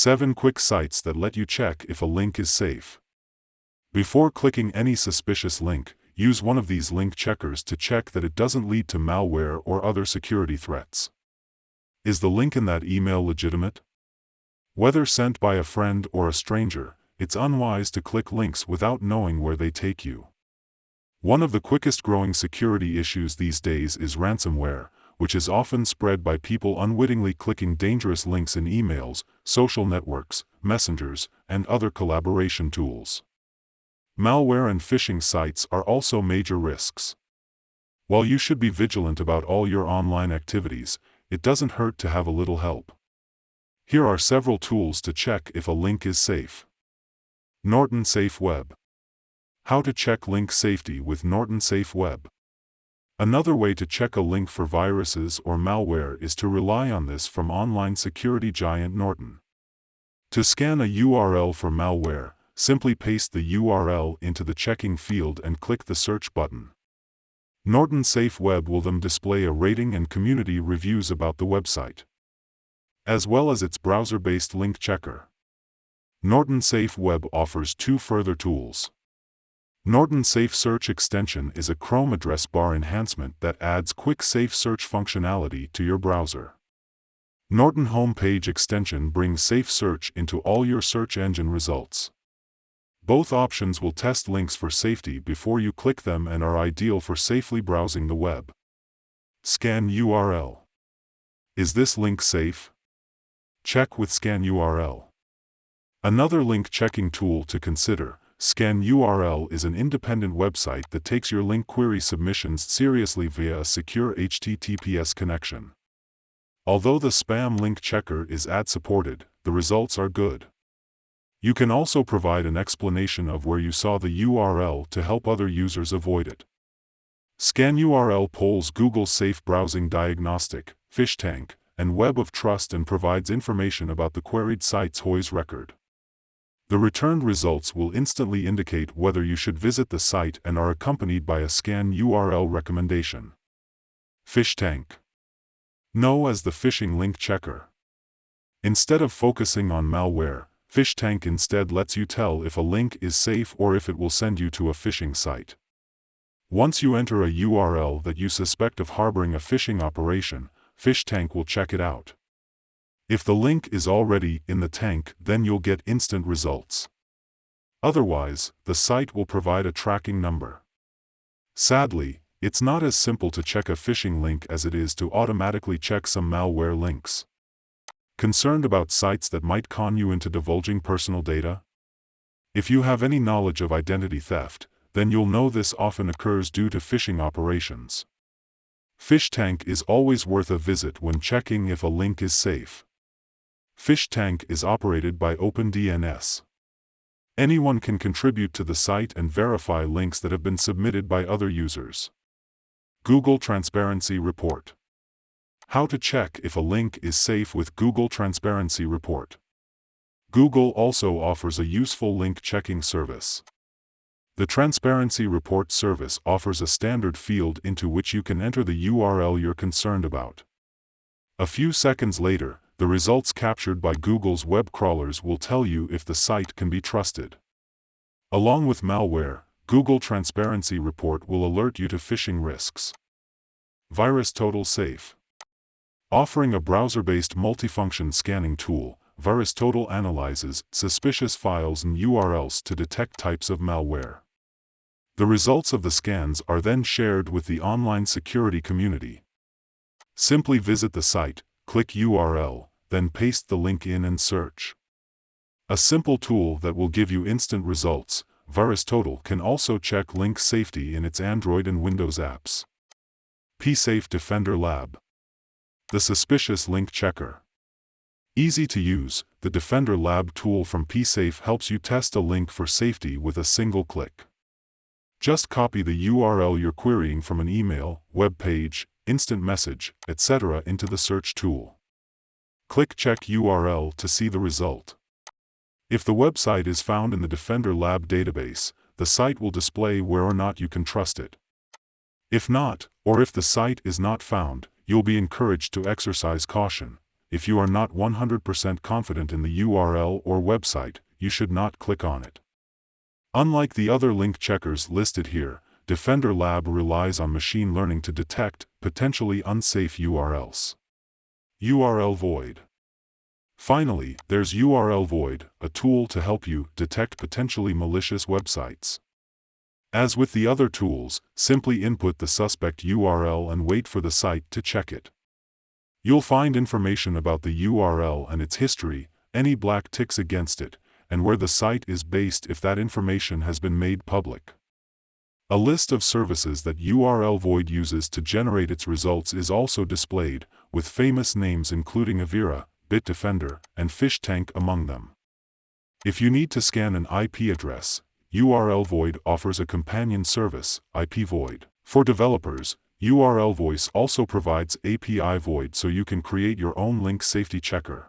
7 quick sites that let you check if a link is safe. Before clicking any suspicious link, use one of these link checkers to check that it doesn't lead to malware or other security threats. Is the link in that email legitimate? Whether sent by a friend or a stranger, it's unwise to click links without knowing where they take you. One of the quickest growing security issues these days is ransomware, which is often spread by people unwittingly clicking dangerous links in emails, social networks, messengers, and other collaboration tools. Malware and phishing sites are also major risks. While you should be vigilant about all your online activities, it doesn't hurt to have a little help. Here are several tools to check if a link is safe. Norton Safe Web. How to check link safety with Norton Safe Web. Another way to check a link for viruses or malware is to rely on this from online security giant Norton. To scan a URL for malware, simply paste the URL into the checking field and click the search button. Norton Safe Web will then display a rating and community reviews about the website, as well as its browser-based link checker. Norton Safe Web offers two further tools. Norton Safe Search extension is a Chrome address bar enhancement that adds quick safe search functionality to your browser. Norton Homepage extension brings safe search into all your search engine results. Both options will test links for safety before you click them and are ideal for safely browsing the web. Scan URL. Is this link safe? Check with Scan URL. Another link checking tool to consider Scan URL is an independent website that takes your link query submissions seriously via a secure HTTPS connection. Although the spam link checker is ad-supported, the results are good. You can also provide an explanation of where you saw the URL to help other users avoid it. Scan URL polls Google's Safe Browsing Diagnostic, PhishTank, and Web of Trust and provides information about the queried site's WHOIS record. The returned results will instantly indicate whether you should visit the site and are accompanied by a scan URL recommendation. PhishTank Know as the phishing link checker. Instead of focusing on malware, PhishTank instead lets you tell if a link is safe or if it will send you to a phishing site. Once you enter a URL that you suspect of harboring a phishing operation, PhishTank will check it out. If the link is already in the tank, then you'll get instant results. Otherwise, the site will provide a tracking number. Sadly, it's not as simple to check a phishing link as it is to automatically check some malware links. Concerned about sites that might con you into divulging personal data? If you have any knowledge of identity theft, then you'll know this often occurs due to phishing operations. PhishTank is always worth a visit when checking if a link is safe. PhishTank is operated by OpenDNS. Anyone can contribute to the site and verify links that have been submitted by other users. Google Transparency Report How to check if a link is safe with Google Transparency Report. Google also offers a useful link checking service. The Transparency Report service offers a standard field into which you can enter the URL you're concerned about. A few seconds later, the results captured by Google's web crawlers will tell you if the site can be trusted. Along with malware, Google Transparency Report will alert you to phishing risks. VirusTotal Safe Offering a browser-based multifunction scanning tool, VirusTotal analyzes suspicious files and URLs to detect types of malware. The results of the scans are then shared with the online security community. Simply visit the site, click URL, then paste the link in and search. A simple tool that will give you instant results, VirusTotal can also check link safety in its Android and Windows apps. PSafe Defender Lab The Suspicious Link Checker Easy to use, the Defender Lab tool from PSafe helps you test a link for safety with a single click. Just copy the URL you're querying from an email, web page, instant message, etc. into the search tool. Click Check URL to see the result. If the website is found in the Defender Lab database, the site will display where or not you can trust it. If not, or if the site is not found, you'll be encouraged to exercise caution. if you are not 100% confident in the URL or website, you should not click on it. Unlike the other link checkers listed here, Defender Lab relies on machine learning to detect potentially unsafe URLs. URL Void Finally, there's URL Void, a tool to help you detect potentially malicious websites. As with the other tools, simply input the suspect URL and wait for the site to check it. You'll find information about the URL and its history, any black ticks against it, and where the site is based if that information has been made public. A list of services that URL Void uses to generate its results is also displayed, with famous names including Avira, Bitdefender, and PhishTank among them. If you need to scan an IP address, URL Void offers a companion service, IP Void. For developers, URL Void also provides API Void so you can create your own link safety checker.